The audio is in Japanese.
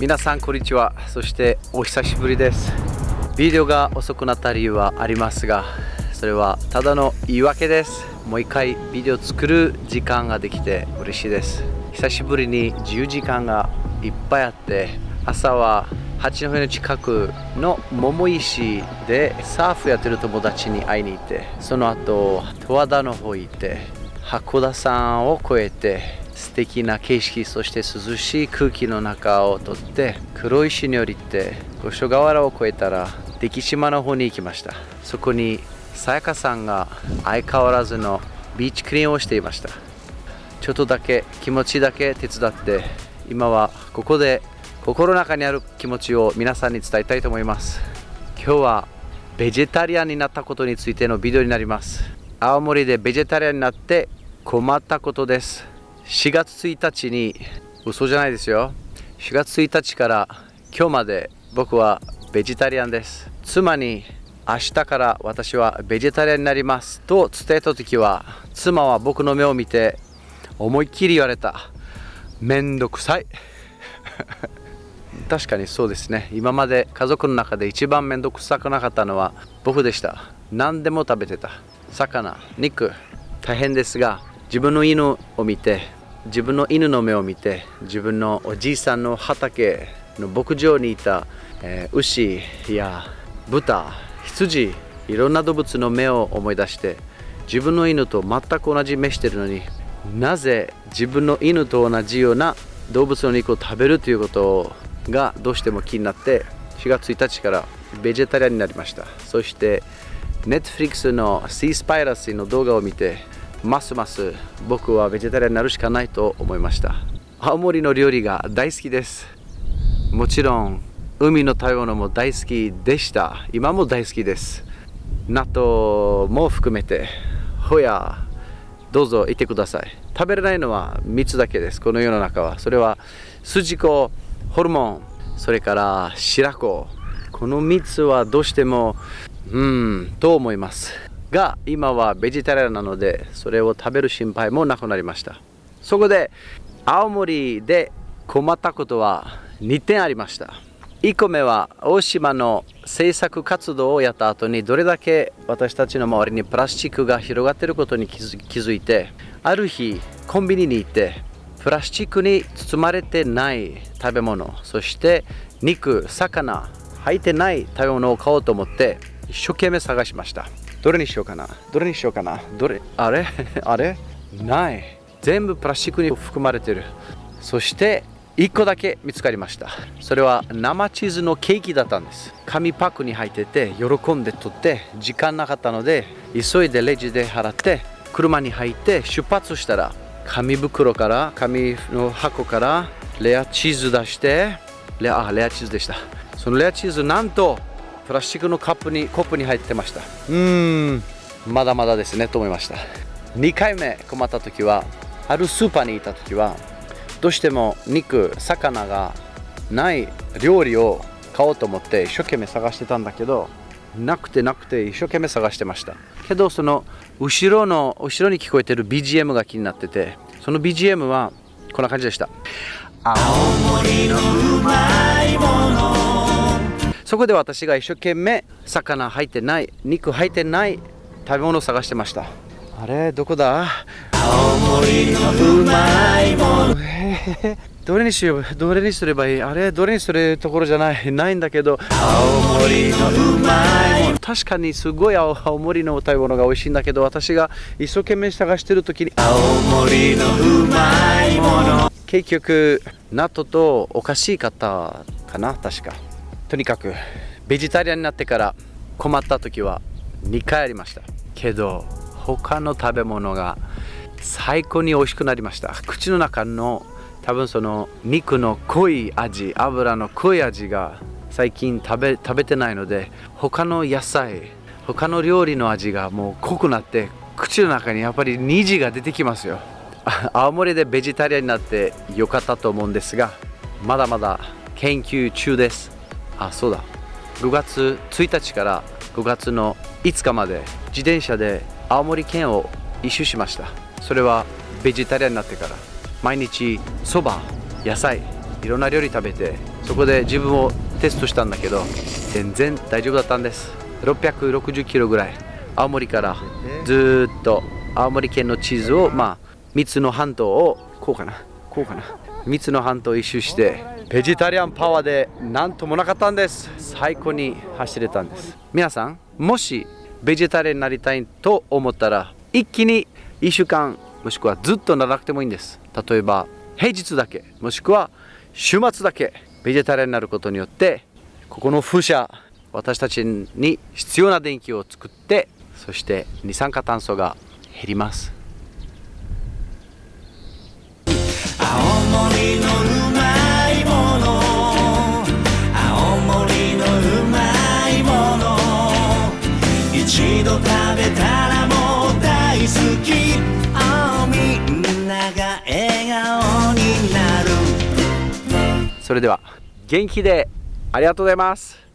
皆さんこんにちは。そしてお久しぶりです。ビデオが遅くなった理由はありますがそれはただの言い訳です。もう一回ビデオ作る時間ができて嬉しいです。久しぶりに自由時間がいっぱいあって朝は八戸の近くの桃石でサーフやってる友達に会いに行ってその後十和田の方行って函館山を越えて素敵な景色そして涼しい空気の中を通って黒石に降りて五所川原を越えたら出来島の方に行きました。そこにさやかさんが相変わらずのビーチクリーンをしていました。ちょっとだけ気持ちだけ手伝って今はここで心の中にある気持ちを皆さんに伝えたいと思います。今日はベジタリアンになったことについてのビデオになります。青森でベジタリアンになって困ったことです。4月1日に嘘じゃないですよ。4月1日から今日まで僕はベジタリアンです。妻に明日から私はベジタリアンになります。と伝えた時は妻は僕の目を見て思いっきり言われた。めんどくさい。確かにそうですね。今まで家族の中で一番めんどくさくなかったのは僕でした。何でも食べてた。魚肉大変ですが自分の犬を見て自分の犬の目を見て自分のおじいさんの畑の牧場にいた、えー、牛や豚羊いろんな動物の目を思い出して自分の犬と全く同じ目してるのになぜ自分の犬と同じような動物の肉を食べるということがどうしても気になって4月1日からベジタリアンになりました。そして Netflix の Sea Spiracy の動画を見てますます僕はベジタリアンになるしかないと思いました。青森の料理が大好きです。もちろん海の食べ物も大好きでした。今も大好きです。納豆も含めてほやどうぞいてください。食べれないのは3つだけです。この世の中は。それは筋子ホルモンそれから白子。この3つはどうしてもうんと思います。が今はベジタリアンなのでそれを食べる心配もなくなりました。そこで青森で困ったことは2点ありました。1個目は大島の制作活動をやった後にどれだけ私たちの周りにプラスチックが広がっていることに気づいてある日コンビニに行ってプラスチックに包まれてない食べ物そして肉魚入ってない食べ物を買おうと思って一生懸命探しました。どれにしようかな？どれにしようかな？どれ？あれ？あれ？ない。全部プラスチックに含まれてる。そして1個だけ見つかりました。それは生チーズのケーキだったんです。紙パックに入ってて喜んで取って時間なかったので急いでレジで払って車に入って出発したら紙袋から紙の箱からレアチーズ出してレアレアチーズでした。そのレアチーズなんとプラスチックのカップにコップに入ってました。うーん。まだまだですねと思いました。2回目困った時はあるスーパーにいた時はどうしても肉魚がない料理を買おうと思って一生懸命探してたんだけどなくてなくて一生懸命探してました。けどその後ろの後ろに聞こえてる BGM が気になっててその BGM はこんな感じでした。青森のうまいものそこで私が一生懸命魚入ってない肉入ってない食べ物を探してました。あれどこだ？青森のうまいものどれにしようどれにすればいい？あれどれにするところじゃない。ないんだけど。青森のうまいもの確かにすごい青森の食べ物が美味しいんだけど私が一生懸命探してる時に。青森のうまいもの。結局納豆とおかしい方かな確かとにかくベジタリアンになってから困った時は2回ありました。けど他の食べ物が最高に美味しくなりました。口の中の多分その肉の濃い味油の濃い味が最近食べ食べてないので他の野菜他の料理の味がもう濃くなって口の中にやっぱり虹が出てきますよ。青森でベジタリアンになってよかったと思うんですがまだまだ研究中です。あそうだ。5月1日から5月の5日まで自転車で青森県を一周しました。それはベジタリアンになってから。毎日そば野菜いろんな料理食べてそこで自分をテストしたんだけど全然大丈夫だったんです。660キロぐらい。青森からずっと青森県の地図をまあ3つの半島をこうかな。こうかな。3つの半島を一周してベジタリアンパワーでなんともなかったんです。最高に走れたんです。皆さんもしベジタリアンになりたいと思ったら一気に1週間もしくはずっとならなくてもいいんです。例えば平日だけもしくは週末だけベジタリアンになることによってここの風車私たちに必要な電気を作ってそして二酸化炭素が減ります。れでは元気でありがとうございます。